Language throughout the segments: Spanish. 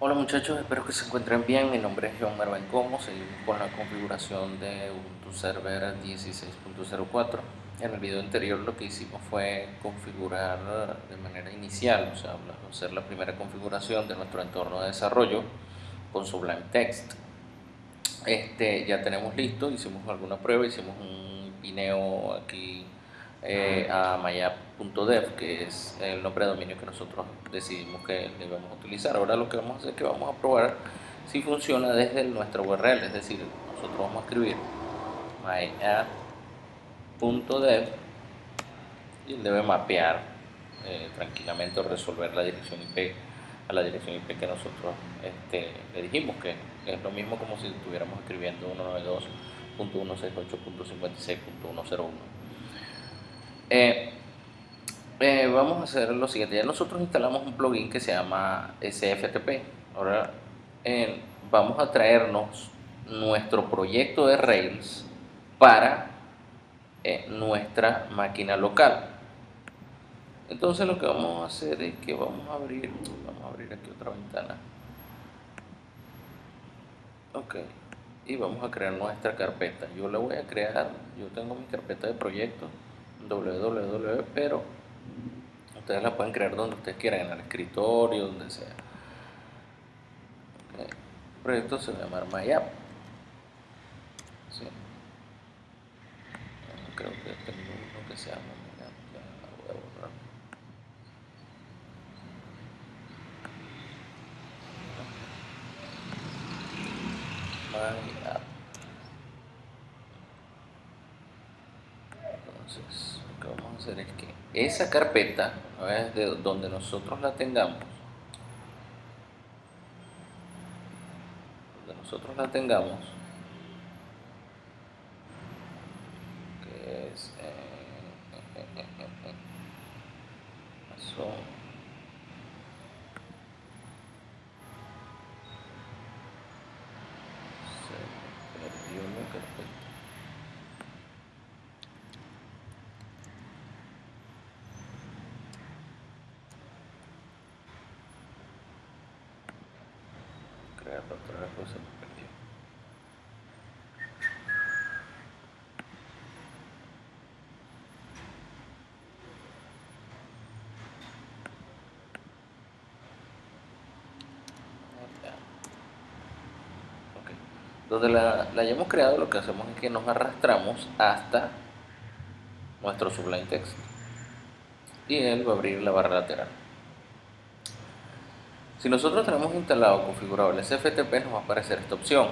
Hola muchachos, espero que se encuentren bien. Mi nombre es John Mervin Como. Seguimos con la configuración de Ubuntu Server 16.04. En el video anterior lo que hicimos fue configurar de manera inicial, o sea, hacer la primera configuración de nuestro entorno de desarrollo con Sublime Text. Este, ya tenemos listo, hicimos alguna prueba, hicimos un pineo aquí eh, a myapp.dev, que es el nombre de dominio que nosotros decidimos que debemos utilizar. Ahora lo que vamos a hacer es que vamos a probar si funciona desde nuestra URL, es decir, nosotros vamos a escribir myapp.dev y él debe mapear eh, tranquilamente o resolver la dirección IP a la dirección IP que nosotros este, le dijimos, que es lo mismo como si estuviéramos escribiendo 192.168.56.101. Eh, eh, vamos a hacer lo siguiente, ya nosotros instalamos un plugin que se llama SFTP. Ahora eh, vamos a traernos nuestro proyecto de Rails para nuestra máquina local. Entonces lo que vamos a hacer es que vamos a abrir, vamos a abrir aquí otra ventana. Ok, y vamos a crear nuestra carpeta. Yo la voy a crear, yo tengo mi carpeta de proyectos www, pero ustedes la pueden crear donde ustedes quieran, en el escritorio, donde sea. El proyecto se va a llamar MyApp. Creo que tengo uno que se llama MyApp. Entonces, lo que vamos a hacer es que esa carpeta, de donde nosotros la tengamos, donde nosotros la tengamos, que es eh, eh, donde la, la, hayamos creado lo que hacemos es que nos arrastramos hasta nuestro Sublime Text y él va a abrir la barra lateral si nosotros tenemos instalado configurado el SFTP nos va a aparecer esta opción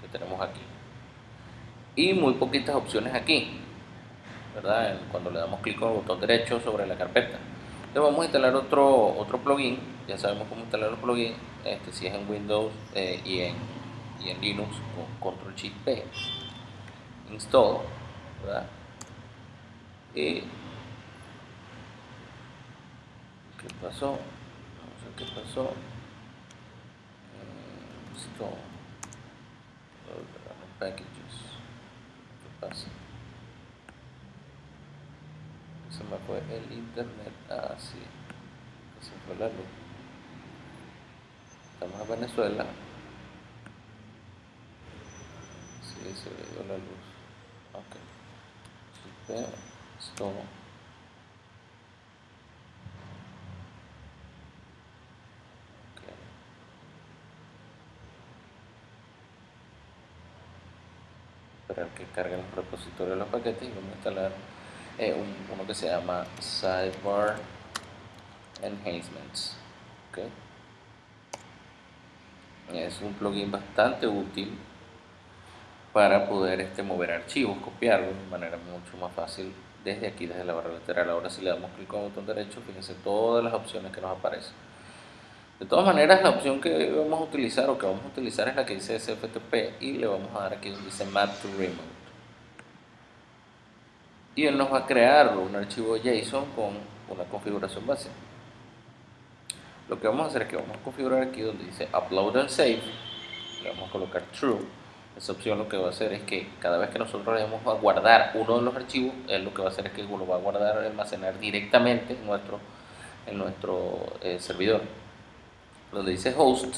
que tenemos aquí y muy poquitas opciones aquí ¿verdad? cuando le damos clic con el botón derecho sobre la carpeta le vamos a instalar otro, otro plugin ya sabemos cómo instalar los plugins este, si es en Windows eh, y, en, y en Linux con Control Shift P install ¿verdad? y ¿qué pasó? ¿Qué pasó? Esto. Packages. ¿Qué pasa? Se me fue el internet. Ah, sí. Se fue la luz. Estamos en Venezuela. Sí, se le dio la luz. Ok. Esto. Que carguen los repositorios de los paquetes y vamos a instalar eh, uno que se llama Sidebar Enhancements. Es un plugin bastante útil para poder este, mover archivos, copiarlos de manera mucho más fácil desde aquí, desde la barra lateral. Ahora si le damos clic con el botón derecho, fíjense todas las opciones que nos aparecen. De todas maneras, la opción que vamos a utilizar o que vamos a utilizar es la que dice SFTP y le vamos a dar aquí donde dice Map to Remote. Y él nos va a crear un archivo JSON con una configuración base. Lo que vamos a hacer es que vamos a configurar aquí donde dice Upload and Save. Le vamos a colocar True. Esa opción lo que va a hacer es que cada vez que nosotros le vamos a guardar uno de los archivos, él lo que va a hacer es que lo va a guardar, almacenar directamente en nuestro, en nuestro eh, servidor donde dice host,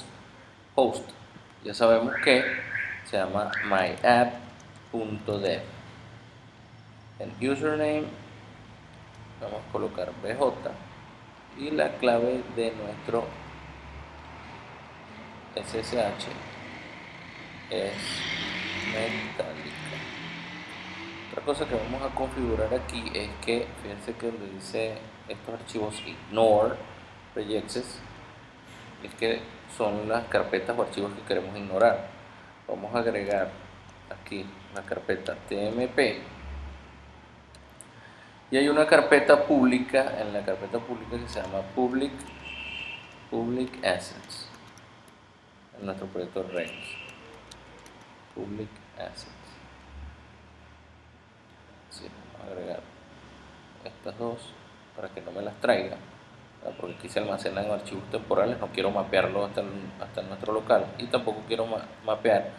host, ya sabemos que se llama myapp.dev. En username vamos a colocar bj y la clave de nuestro SSH es metálica. Otra cosa que vamos a configurar aquí es que, fíjense que donde dice estos archivos ignore regex es que son las carpetas o archivos que queremos ignorar. Vamos a agregar aquí la carpeta tmp y hay una carpeta pública en la carpeta pública que se llama public public assets en nuestro proyecto range public assets. Vamos a agregar estas dos para que no me las traiga porque aquí se almacenan archivos temporales no quiero mapearlo hasta, hasta nuestro local y tampoco quiero mapear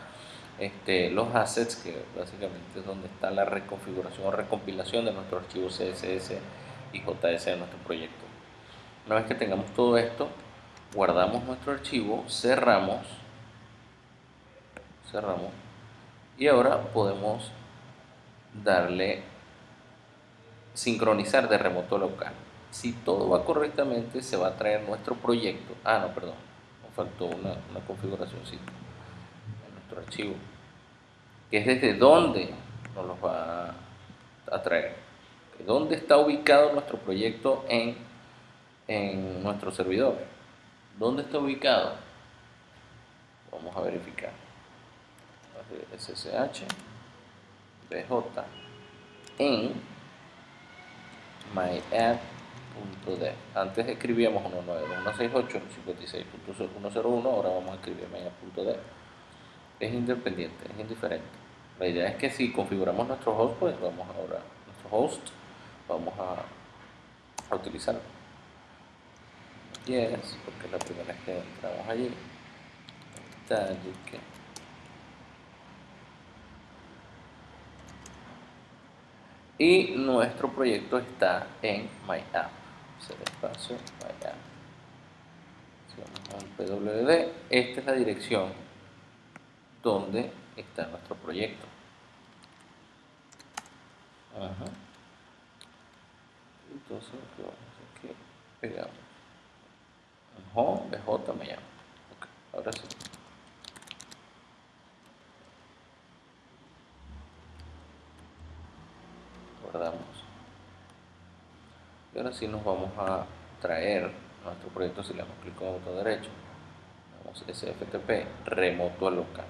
este, los assets, que básicamente es donde está la reconfiguración o recompilación de nuestro archivo CSS y JS de nuestro proyecto. Una vez que tengamos todo esto, guardamos nuestro archivo, cerramos, cerramos y ahora podemos darle sincronizar de remoto local. Si todo va correctamente, se va a traer nuestro proyecto. Ah, no, perdón, nos faltó una, una configuración en nuestro archivo que es desde dónde nos los va a traer. ¿Dónde está ubicado nuestro proyecto en, en nuestro servidor? ¿Dónde está ubicado? Vamos a verificar. SSH BJ en Antes escribíamos 192.168.56.101, ahora vamos a escribir myapp.dev. Es independiente, es indiferente. La idea es que si configuramos nuestro host, pues vamos ahora, nuestro host, vamos a, a utilizarlo. Yes, porque es la primera vez que entramos allí. Y nuestro proyecto está en MyApp. Se espacio MyApp. Si vamos a PWD, esta es la dirección donde está nuestro proyecto. Ajá. Entonces lo que vamos a hacer es que pegamos home bj me llamo. Okay, ahora sí. Guardamos. Y ahora sí nos vamos a traer nuestro proyecto si le damos clic con botón derecho. Vamos a sftp remoto local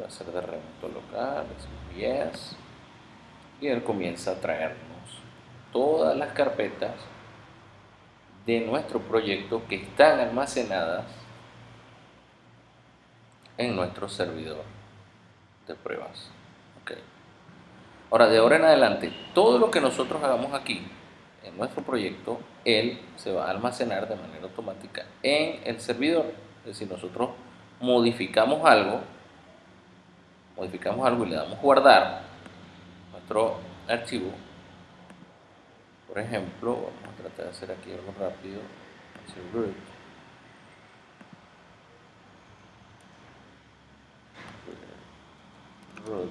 va a ser de remoto local, es yes, y él comienza a traernos todas las carpetas de nuestro proyecto que están almacenadas en nuestro servidor de pruebas. Okay. Ahora, de ahora en adelante, todo lo que nosotros hagamos aquí en nuestro proyecto, él se va a almacenar de manera automática en el servidor. Es decir, nosotros modificamos algo, modificamos algo y le damos guardar nuestro archivo. Por ejemplo vamos a tratar de hacer aquí algo rápido. Root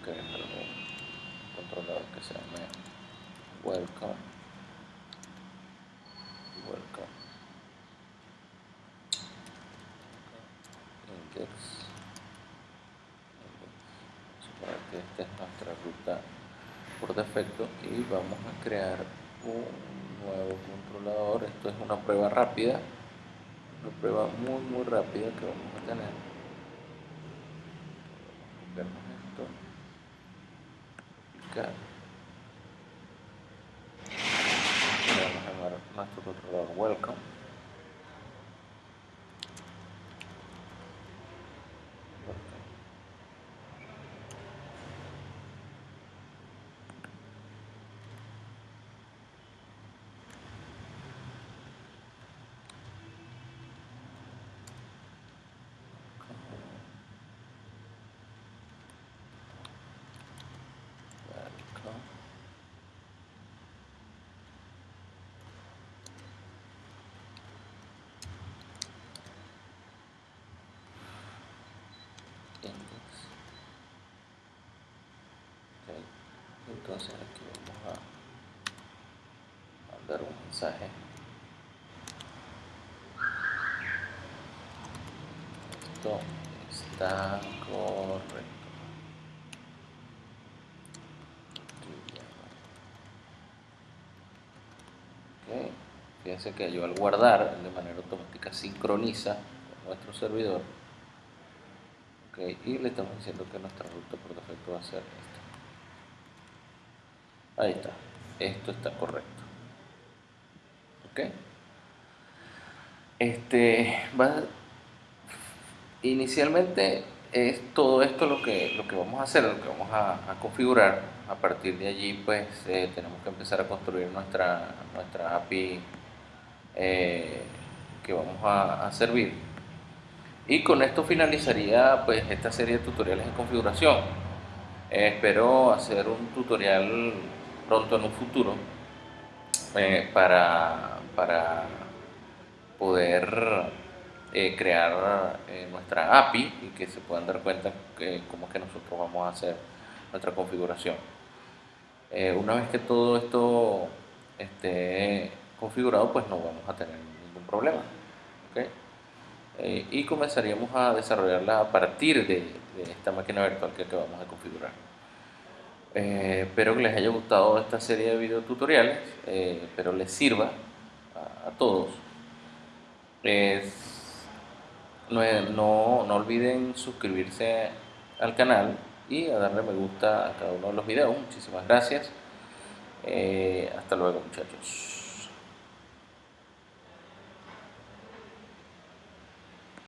ok un controlador que se llame welcome. Welcome. Index que esta es nuestra ruta por defecto y vamos a crear un nuevo controlador. Esto es una prueba rápida una prueba muy muy rápida que vamos a tener vemos esto aplicar vamos nuestro controlador welcome entonces aquí vamos a mandar un mensaje. Esto está correcto. Fíjense que yo al guardar de manera automática sincroniza nuestro servidor. Okay. y le estamos diciendo que nuestra ruta por defecto va a ser esta ahí está. Esto está correcto. Ok este va inicialmente es todo esto lo que lo que vamos a hacer lo que vamos a, configurar. A partir de allí pues eh, tenemos que empezar a construir nuestra nuestra API eh, que vamos a, servir. Y con esto finalizaría pues esta serie de tutoriales de configuración. Espero hacer un tutorial pronto en un futuro eh, para, para, poder eh, crear eh, nuestra API y que se puedan dar cuenta cómo es que nosotros vamos a hacer nuestra configuración. una vez que todo esto esté configurado, pues no vamos a tener ningún problema. y comenzaríamos a desarrollarla a partir de, de esta máquina virtual que acabamos de configurar. Eh, espero que les haya gustado esta serie de videotutoriales, eh, espero les sirva a, todos. no, no, olviden suscribirse al canal y a darle me gusta a cada uno de los videos. Muchísimas gracias. Eh, hasta luego muchachos.